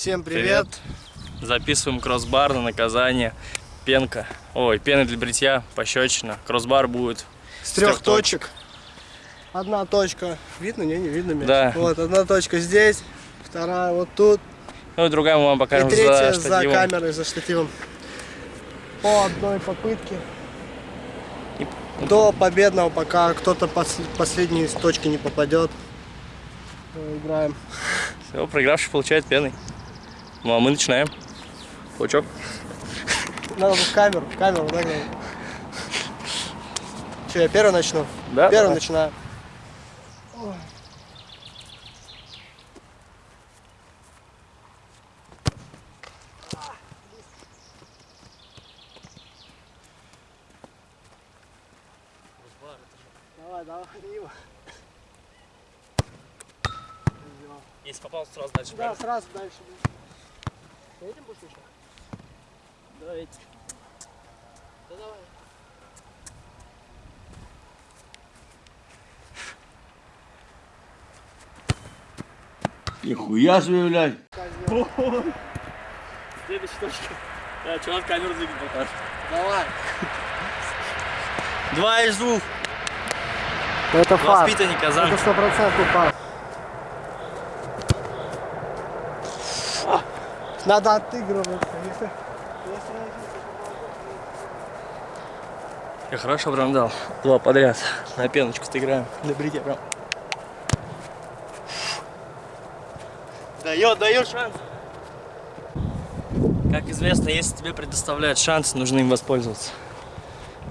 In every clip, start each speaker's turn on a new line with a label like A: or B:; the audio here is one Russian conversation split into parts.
A: Всем привет.
B: привет. Записываем кроссбар на наказание. Пенка. Ой, пена для бритья, пощечина. Кроссбар будет
A: с трех, трех точек. точек. Одна точка. Видно? Не, не видно мяч.
B: Да.
A: Вот, одна точка здесь, вторая вот тут.
B: Ну и другая мы вам покажем
A: и третья
B: за,
A: за камерой, за штативом. По одной попытке. И... До победного, пока кто-то пос последней с точки не попадет. Играем.
B: Все, проигравший получает пеной. Ну а мы начинаем. Паучок.
A: Надо в камеру, в камеру, да, главное. Че, я первый начну?
B: Да.
A: Первый
B: давай.
A: начинаю. Давай, давай, Ива.
B: Если попал, сразу дальше.
A: Да,
B: правильно?
A: сразу дальше. Этим будешь еще?
B: Давайте.
A: Да давай.
C: Нихуя себе, блядь.
B: Следующая точка. Да, чувак камеру двигать покажет.
A: Давай.
B: Два из двух.
A: Это факт.
B: Воспитанник Казан.
A: Это стопроцентный факт. Надо отыгрываться. Если...
B: Я хорошо прям дал. Два подряд. На пеночку сыграем. На брите прям. Дает, дает шанс. Как известно, если тебе предоставляют шанс, нужно им воспользоваться.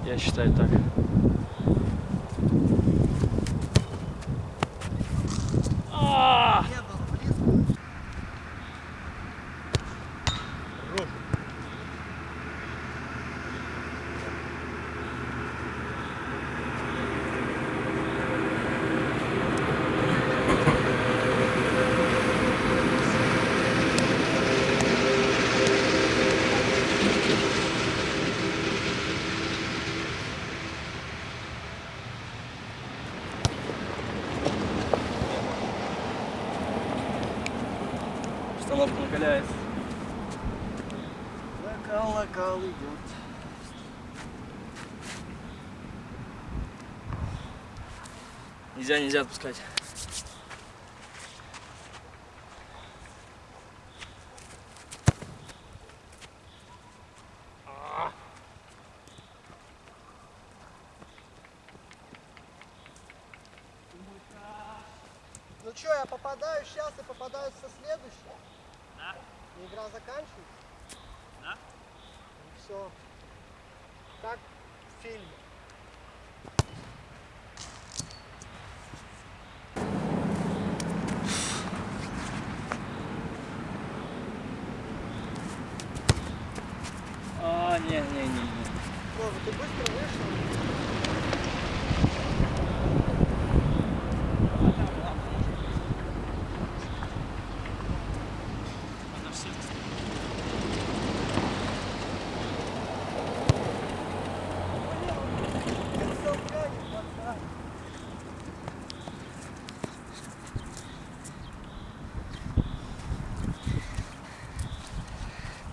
B: Я считаю так. А! Установка накаляется.
A: Локал, локал идет.
B: Нельзя, нельзя отпускать.
A: Ну что, я попадаю сейчас и попадаю со следующей?
B: Да.
A: И игра заканчивается?
B: Да.
A: И все. Как в фильме.
B: А, не, не, не, не.
A: Вова, ты быстро вышел?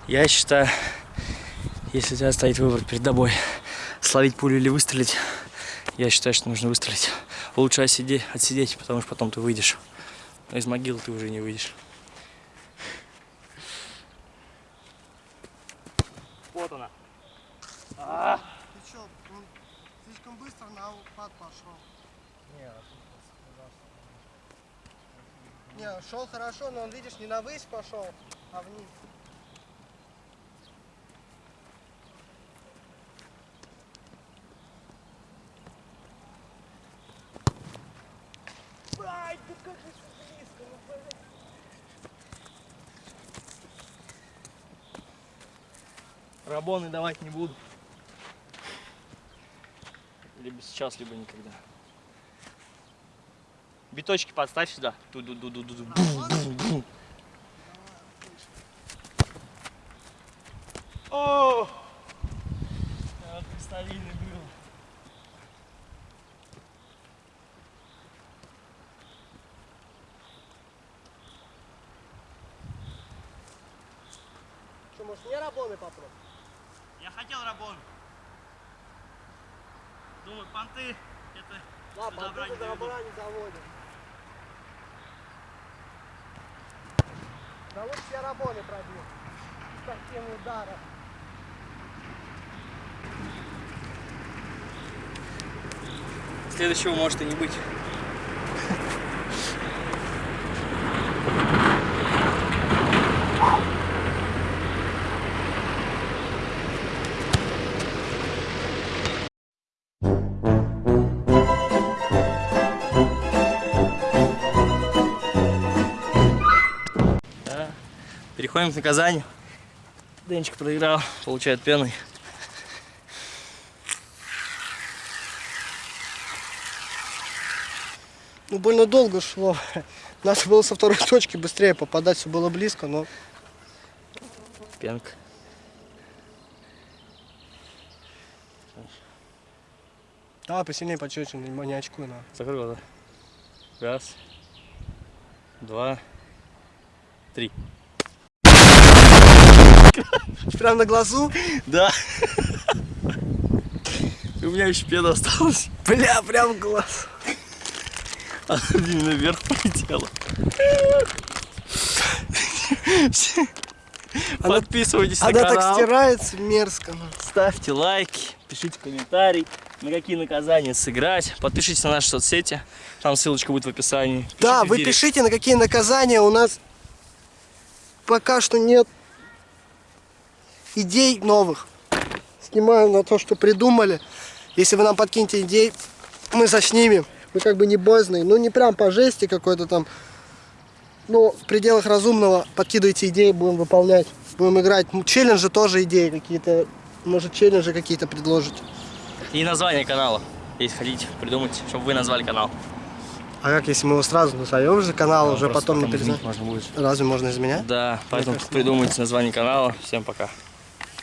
B: Я считаю, если у тебя стоит выбор перед тобой, словить пулю или выстрелить, я считаю, что нужно выстрелить. Лучше отсидеть, отсидеть, потому что потом ты выйдешь. Но из могилы ты уже не выйдешь. Вот она. А!
A: Ты что, он слишком быстро на упад пошел? Не, шел хорошо, но он, видишь, не на высь пошел, а вниз. Ай, да как же близко, ну блин.
B: Рабоны давать не буду. Либо сейчас, либо никогда. Биточки подставь сюда. Ту -ду -ду -ду -ду -ду. Бум, бум, бум. О! Стабильный был.
A: Может, не рабоны попробуй?
B: Я хотел рабон. Думаю, понты это
A: Да,
B: не
A: до добра не заводят. Да лучше я рабоны пробил. С таким ударом.
B: Следующего может и не быть. Переходим к наказанию. Денчик проиграл, получает пеной.
A: Ну, больно долго шло. Надо было со второй точки быстрее попадать, все было близко, но
B: Пенка.
A: давай посильнее не, не очкуй, на.
B: Закрой глаза. Раз, два, три.
A: Прям на глазу?
B: Да. У меня еще пена осталась.
A: Бля, прям в глаз.
B: Она именно вверх полетела.
A: Она-
B: Подписывайтесь
A: Она
B: на
A: так
B: канал.
A: стирается мерзко.
B: Ставьте лайки, пишите комментарий, на какие наказания сыграть. Подпишитесь на наши соцсети, там ссылочка будет в описании.
A: Да,
B: Пишите в
A: вы
B: директ.
A: пишите, на какие наказания у нас пока что нет идей новых. Снимаем на то, что придумали. Если вы нам подкинете идей, мы заснимем. Мы как бы не боязные. Ну, не прям по жести какой-то там. Но в пределах разумного подкидывайте идеи, будем выполнять. Будем играть. Ну, Челленджи тоже идеи какие-то. Может, челленджи какие-то предложите.
B: И название канала, если хотите придумать, чтобы вы назвали канал.
A: А как, если мы его сразу назовем же канал, уже
B: Просто
A: потом не перезнаем?
B: можно будет.
A: Разве можно изменять?
B: Да, поэтому придумайте название канала. Всем пока.